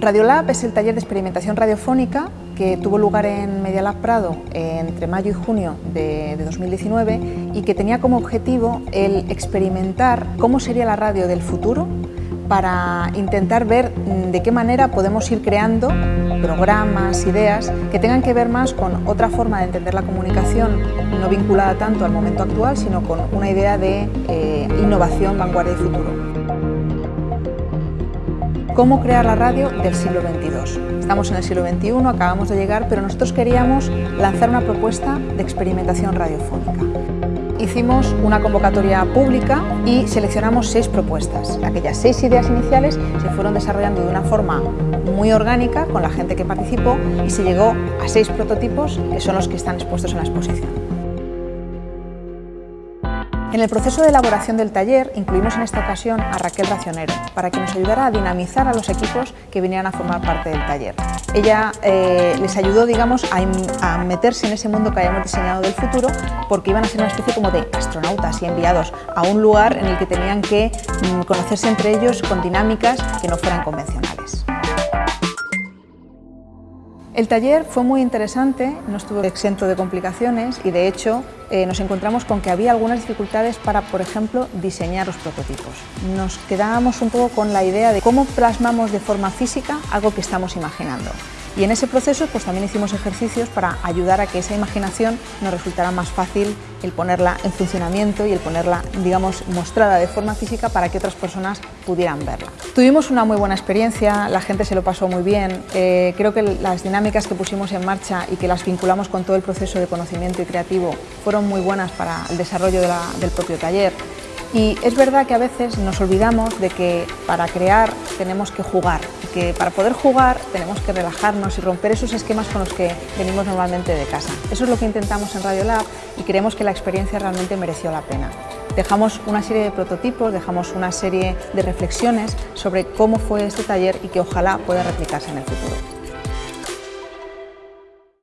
Radiolab es el taller de experimentación radiofónica que tuvo lugar en Medialab Prado entre mayo y junio de, 2019 y que tenía como objetivo el experimentar cómo sería la radio del futuro para intentar ver de qué manera podemos ir creando programas, ideas que tengan que ver más con otra forma de entender la comunicación, no vinculada tanto al momento actual, sino con una idea de eh, innovación, vanguardia y futuro cómo crear la radio del siglo XXII. Estamos en el siglo XXI, acabamos de llegar, pero nosotros queríamos lanzar una propuesta de experimentación radiofónica. Hicimos una convocatoria pública y seleccionamos seis propuestas. Aquellas seis ideas iniciales se fueron desarrollando de una forma muy orgánica con la gente que participó y se llegó a seis prototipos que son los que están expuestos en la exposición. En el proceso de elaboración del taller incluimos en esta ocasión a Raquel Racionero para que nos ayudara a dinamizar a los equipos que vinieran a formar parte del taller. Ella eh, les ayudó digamos, a, meterse en ese mundo que habíamos diseñado del futuro porque iban a ser una especie como de astronautas y enviados a un lugar en el que tenían que mm, conocerse entre ellos con dinámicas que no fueran convencionales. El taller fue muy interesante, no estuvo exento de complicaciones y de hecho eh, nos encontramos con que había algunas dificultades para, por ejemplo, diseñar los prototipos. Nos quedábamos un poco con la idea de cómo plasmamos de forma física algo que estamos imaginando. Y en ese proceso pues, también hicimos ejercicios para ayudar a que esa imaginación nos resultara más fácil el ponerla en funcionamiento y el ponerla, digamos, mostrada de forma física para que otras personas pudieran verla. Tuvimos una muy buena experiencia, la gente se lo pasó muy bien, eh, creo que las dinámicas que pusimos en marcha y que las vinculamos con todo el proceso de conocimiento y creativo fueron muy buenas para el desarrollo del propio taller. Y es verdad que a veces nos olvidamos de que para crear tenemos que jugar, y que para poder jugar tenemos que relajarnos y romper esos esquemas con los que venimos normalmente de casa. Eso es lo que intentamos en Radiolab y creemos que la experiencia realmente mereció la pena. Dejamos una serie de prototipos, dejamos una serie de reflexiones sobre cómo fue este taller y que ojalá pueda replicarse en el futuro.